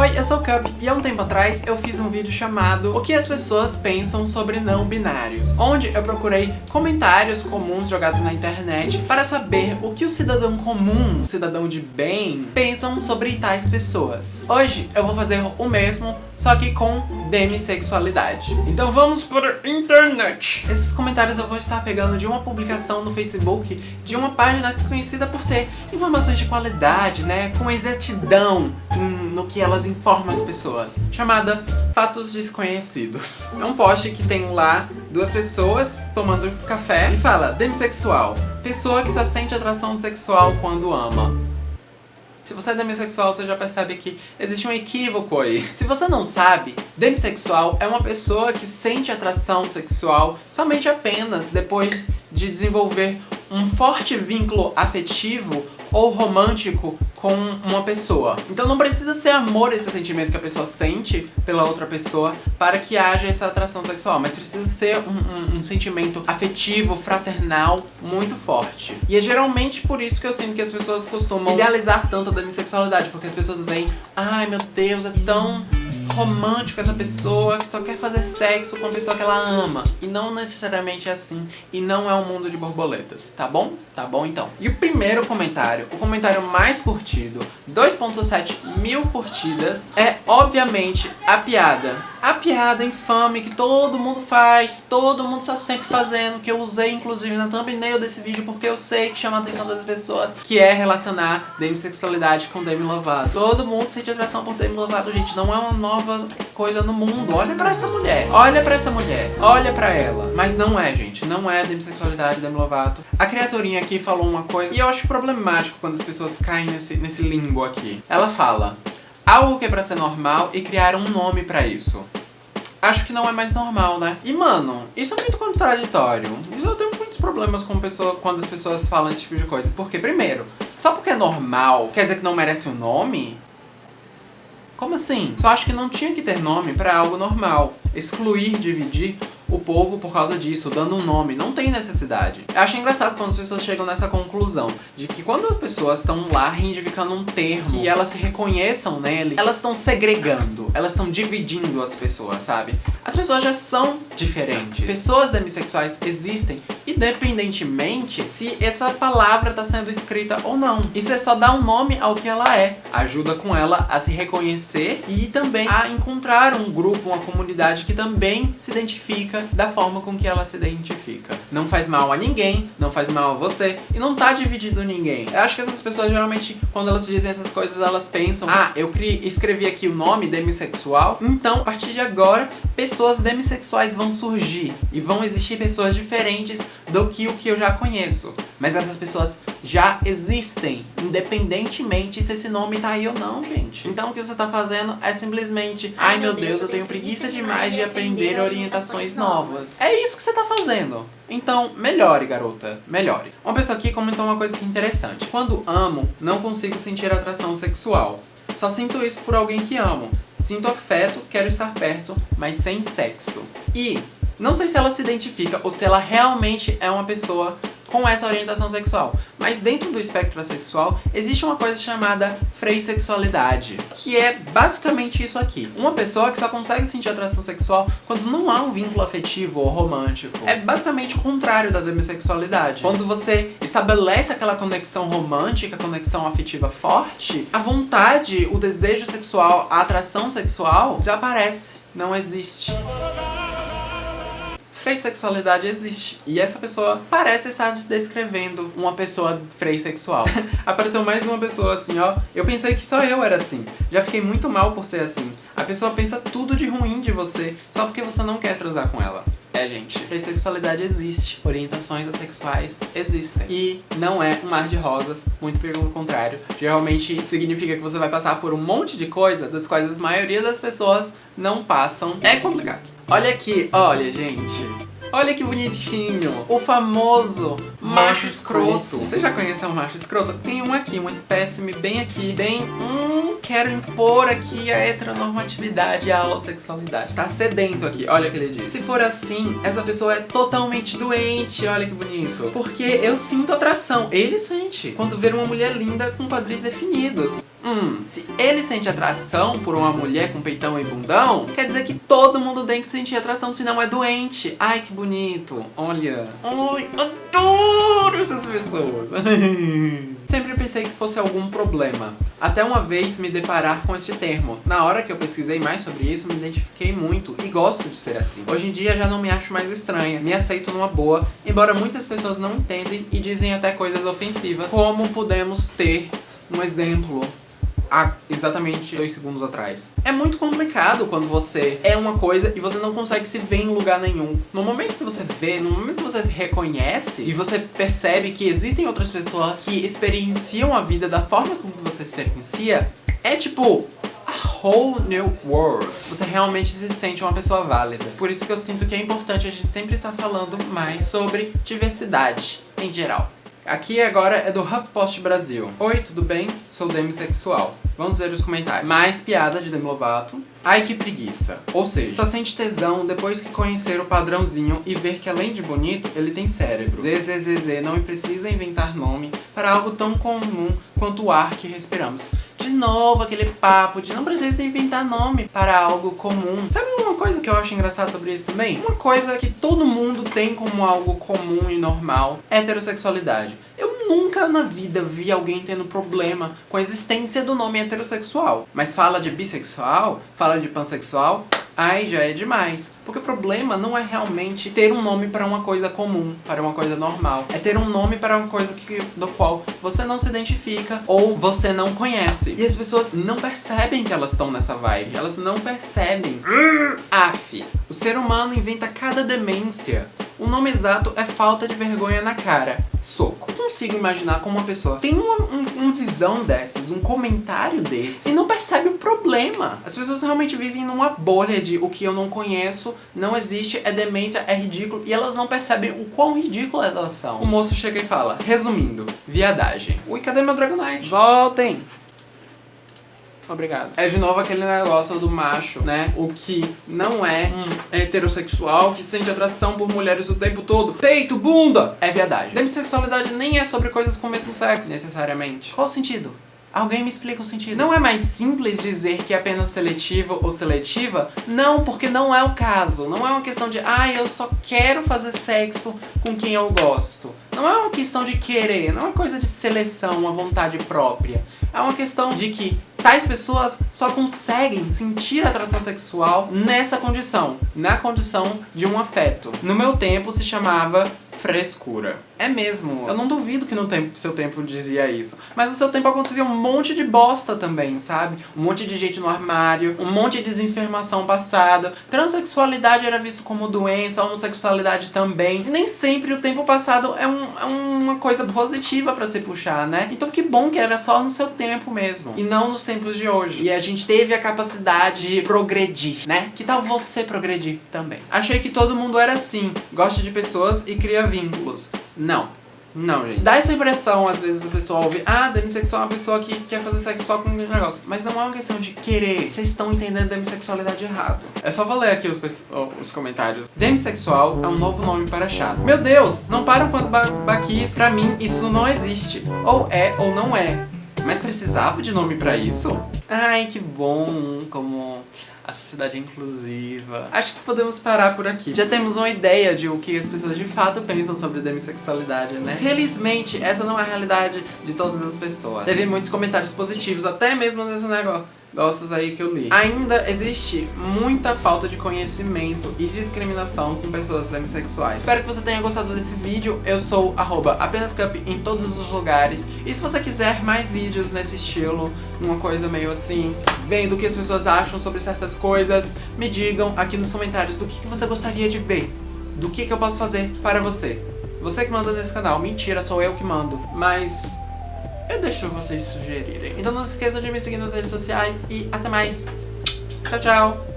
Oi, eu sou o Cub e há um tempo atrás eu fiz um vídeo chamado O que as pessoas pensam sobre não binários, onde eu procurei comentários comuns jogados na internet para saber o que o cidadão comum, o cidadão de bem, pensam sobre tais pessoas. Hoje eu vou fazer o mesmo, só que com demissexualidade. Então vamos para a internet! Esses comentários eu vou estar pegando de uma publicação no Facebook de uma página conhecida por ter informações de qualidade, né, com exatidão no que elas informam as pessoas, chamada Fatos Desconhecidos. É um post que tem lá duas pessoas tomando café e fala demissexual, pessoa que só sente atração sexual quando ama. Se você é demissexual, você já percebe que existe um equívoco aí. Se você não sabe, demissexual é uma pessoa que sente atração sexual somente apenas depois de desenvolver um forte vínculo afetivo ou romântico com uma pessoa. Então não precisa ser amor esse sentimento que a pessoa sente pela outra pessoa para que haja essa atração sexual, mas precisa ser um, um, um sentimento afetivo, fraternal, muito forte. E é geralmente por isso que eu sinto que as pessoas costumam idealizar tanto a demissexualidade, porque as pessoas veem, ai meu Deus, é tão romântico essa pessoa que só quer fazer sexo com a pessoa que ela ama. E não necessariamente é assim. E não é um mundo de borboletas, tá bom? Tá bom então. E o primeiro comentário, o comentário mais curtido, 2.7 mil curtidas, é obviamente a piada. A piada infame que todo mundo faz, todo mundo está sempre fazendo, que eu usei inclusive na thumbnail desse vídeo porque eu sei que chama a atenção das pessoas, que é relacionar demissexualidade com Demi Lovato. Todo mundo sente atração por Demi Lovato, gente, não é uma nova coisa no mundo. Olha pra essa mulher, olha pra essa mulher, olha pra ela. Mas não é, gente, não é demissexualidade Demi Lovato. A criaturinha falou uma coisa e eu acho problemático quando as pessoas caem nesse, nesse limbo aqui. Ela fala, algo que é pra ser normal e criar um nome pra isso. Acho que não é mais normal, né? E, mano, isso é muito contraditório. Eu tenho muitos problemas com pessoa, quando as pessoas falam esse tipo de coisa. Porque, primeiro, só porque é normal, quer dizer que não merece um nome? Como assim? Só acho que não tinha que ter nome pra algo normal. Excluir, dividir o povo por causa disso, dando um nome. Não tem necessidade. Eu acho engraçado quando as pessoas chegam nessa conclusão de que quando as pessoas estão lá reivindigando um termo e elas se reconheçam nele, elas estão segregando, elas estão dividindo as pessoas, sabe? As pessoas já são diferentes. Pessoas demissexuais existem independentemente se essa palavra está sendo escrita ou não. Isso é só dar um nome ao que ela é. Ajuda com ela a se reconhecer e também a encontrar um grupo, uma comunidade que também se identifica da forma com que ela se identifica. Não faz mal a ninguém, não faz mal a você e não tá dividindo ninguém. Eu acho que essas pessoas geralmente, quando elas dizem essas coisas, elas pensam Ah, eu escrevi aqui o nome demissexual, então a partir de agora pessoas demissexuais vão surgir e vão existir pessoas diferentes do que o que eu já conheço. Mas essas pessoas já existem, independentemente se esse nome tá aí ou não, gente. Então o que você tá fazendo é simplesmente Ai meu Deus, eu tenho preguiça demais de aprender orientações novas. É isso que você tá fazendo. Então, melhore, garota, melhore. Uma pessoa aqui comentou uma coisa que é interessante. Quando amo, não consigo sentir atração sexual. Só sinto isso por alguém que amo. Sinto afeto, quero estar perto, mas sem sexo. E não sei se ela se identifica ou se ela realmente é uma pessoa com essa orientação sexual. Mas dentro do espectro sexual, existe uma coisa chamada freissexualidade, que é basicamente isso aqui. Uma pessoa que só consegue sentir atração sexual quando não há um vínculo afetivo ou romântico. É basicamente o contrário da demissexualidade. Quando você estabelece aquela conexão romântica, conexão afetiva forte, a vontade, o desejo sexual, a atração sexual desaparece, não existe freissexualidade existe. E essa pessoa parece estar descrevendo uma pessoa freissexual. Apareceu mais uma pessoa assim, ó. Eu pensei que só eu era assim. Já fiquei muito mal por ser assim. A pessoa pensa tudo de ruim de você só porque você não quer transar com ela. É, gente, freissexualidade existe, orientações assexuais existem. E não é um mar de rosas, muito pelo contrário. Geralmente significa que você vai passar por um monte de coisa das quais a maioria das pessoas não passam. É complicado. Olha aqui, olha, gente. Olha que bonitinho. O famoso macho escroto. Você já conheceu um macho escroto? Tem um aqui, uma espécime bem aqui, bem... Hum, quero impor aqui a heteronormatividade e a homossexualidade. Tá sedento aqui, olha o que ele diz. Se for assim, essa pessoa é totalmente doente, olha que bonito. Porque eu sinto atração, ele sente, quando ver uma mulher linda com quadris definidos. Hum, se ele sente atração por uma mulher com peitão e bundão, quer dizer que todo mundo tem que sentir atração, senão é doente. Ai, que bonito. Olha. Ai, adoro essas pessoas. Sempre pensei que fosse algum problema, até uma vez me deparar com esse termo. Na hora que eu pesquisei mais sobre isso, me identifiquei muito e gosto de ser assim. Hoje em dia já não me acho mais estranha, me aceito numa boa, embora muitas pessoas não entendem e dizem até coisas ofensivas, como podemos ter um exemplo há exatamente dois segundos atrás. É muito complicado quando você é uma coisa e você não consegue se ver em lugar nenhum. No momento que você vê, no momento que você se reconhece e você percebe que existem outras pessoas que experienciam a vida da forma como você experiencia, é tipo, a whole new world. Você realmente se sente uma pessoa válida. Por isso que eu sinto que é importante a gente sempre estar falando mais sobre diversidade em geral. Aqui agora é do HuffPost Brasil. Oi, tudo bem? Sou demissexual. Vamos ver os comentários. Mais piada de Demi Lovato. Ai que preguiça. Ou seja, só sente tesão depois que conhecer o padrãozinho e ver que além de bonito, ele tem cérebro. ZZZZ, não precisa inventar nome para algo tão comum quanto o ar que respiramos. De novo, aquele papo de não precisa inventar nome para algo comum. Sabe uma coisa que eu acho engraçada sobre isso também? Uma coisa que todo mundo tem como algo comum e normal, heterossexualidade. Eu nunca na vida vi alguém tendo problema com a existência do nome heterossexual. Mas fala de bissexual, fala de pansexual, aí já é demais. Porque o problema não é realmente ter um nome para uma coisa comum, para uma coisa normal. É ter um nome para uma coisa que, do qual você não se identifica ou você não conhece. E as pessoas não percebem que elas estão nessa vibe. Elas não percebem. Af. O ser humano inventa cada demência. O nome exato é falta de vergonha na cara. Soco. Não consigo imaginar como uma pessoa tem uma, um, uma visão dessas, um comentário desse, e não percebe o problema. As pessoas realmente vivem numa bolha de o que eu não conheço, não existe, é demência, é ridículo, e elas não percebem o quão ridículas elas são. O moço chega e fala, resumindo, viadagem. Ui, cadê meu Dragonite? Voltem! Obrigado. É de novo aquele negócio do macho, né? O que não é um heterossexual que sente atração por mulheres o tempo todo. Peito, bunda! É viadagem. Demissexualidade nem é sobre coisas com o mesmo sexo, necessariamente. Qual o sentido? Alguém me explica o sentido. Não é mais simples dizer que é apenas seletivo ou seletiva? Não, porque não é o caso. Não é uma questão de, ah, eu só quero fazer sexo com quem eu gosto. Não é uma questão de querer, não é uma coisa de seleção, uma vontade própria. É uma questão de que tais pessoas só conseguem sentir atração sexual nessa condição, na condição de um afeto. No meu tempo se chamava frescura. É mesmo. Eu não duvido que no tempo, seu tempo dizia isso. Mas no seu tempo acontecia um monte de bosta também, sabe? Um monte de gente no armário, um monte de desinformação passada. Transsexualidade era visto como doença, homossexualidade também. Nem sempre o tempo passado é, um, é uma coisa positiva pra se puxar, né? Então que bom que era só no seu tempo mesmo. E não nos tempos de hoje. E a gente teve a capacidade de progredir, né? Que tal você progredir também? Achei que todo mundo era assim. Gosta de pessoas e cria vínculos. Não. Não, gente. Dá essa impressão, às vezes, a pessoa ouve Ah, demissexual é uma pessoa que quer fazer sexo só com um negócio. Mas não é uma questão de querer. Vocês estão entendendo demissexualidade errado. É só vou ler aqui os, os comentários. Demissexual é um novo nome para chato. Meu Deus, não param com as ba baquias. Pra mim, isso não existe. Ou é ou não é. Mas precisava de nome pra isso? Ai, que bom, como a sociedade inclusiva. Acho que podemos parar por aqui. Já temos uma ideia de o que as pessoas de fato pensam sobre demissexualidade, né? Felizmente, essa não é a realidade de todas as pessoas. Teve muitos comentários positivos, até mesmo nesse negócio gostos aí que eu li. Ainda existe muita falta de conhecimento e discriminação com pessoas demissexuais. Espero que você tenha gostado desse vídeo. Eu sou arroba apenascup em todos os lugares. E se você quiser mais vídeos nesse estilo, uma coisa meio assim, vendo o que as pessoas acham sobre certas coisas, me digam aqui nos comentários do que você gostaria de ver. Do que, que eu posso fazer para você. Você que manda nesse canal. Mentira, sou eu que mando. Mas eu deixo vocês sugerirem. Então não se esqueçam de me seguir nas redes sociais e até mais. Tchau, tchau.